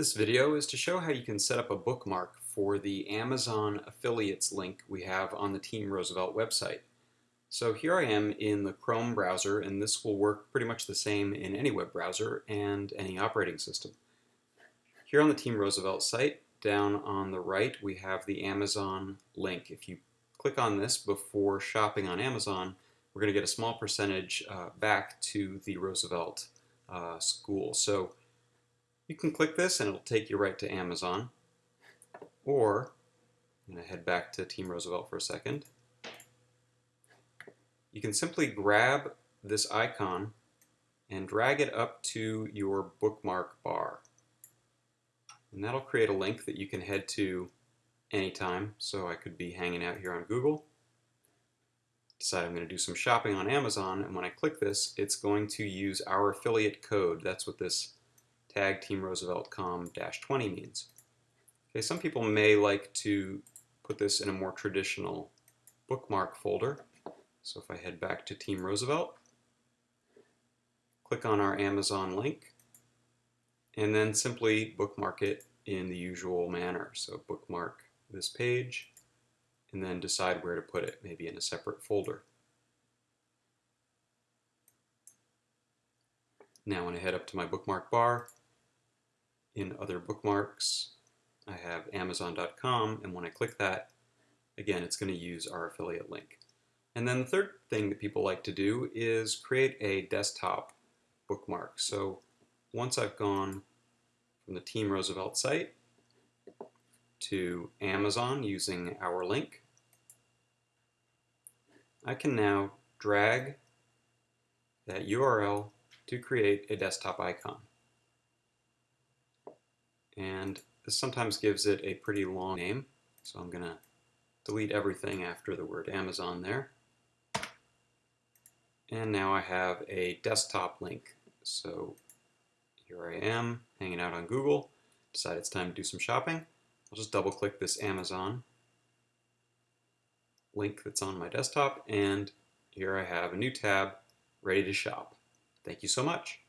This video is to show how you can set up a bookmark for the Amazon affiliates link we have on the Team Roosevelt website. So here I am in the Chrome browser and this will work pretty much the same in any web browser and any operating system. Here on the Team Roosevelt site, down on the right we have the Amazon link. If you click on this before shopping on Amazon, we're going to get a small percentage uh, back to the Roosevelt uh, school. So you can click this and it'll take you right to Amazon. Or, I'm going to head back to Team Roosevelt for a second. You can simply grab this icon and drag it up to your bookmark bar. And that'll create a link that you can head to anytime. So I could be hanging out here on Google, decide I'm going to do some shopping on Amazon, and when I click this, it's going to use our affiliate code. That's what this tag teamroosevelt.com-20 means. Okay, some people may like to put this in a more traditional bookmark folder. So if I head back to Team Roosevelt, click on our Amazon link, and then simply bookmark it in the usual manner. So bookmark this page, and then decide where to put it, maybe in a separate folder. Now when I head up to my bookmark bar, in other bookmarks, I have Amazon.com, and when I click that, again, it's going to use our affiliate link. And then the third thing that people like to do is create a desktop bookmark. So once I've gone from the Team Roosevelt site to Amazon using our link, I can now drag that URL to create a desktop icon and this sometimes gives it a pretty long name. So I'm going to delete everything after the word Amazon there. And now I have a desktop link. So here I am hanging out on Google, decide it's time to do some shopping. I'll just double click this Amazon link that's on my desktop and here I have a new tab ready to shop. Thank you so much.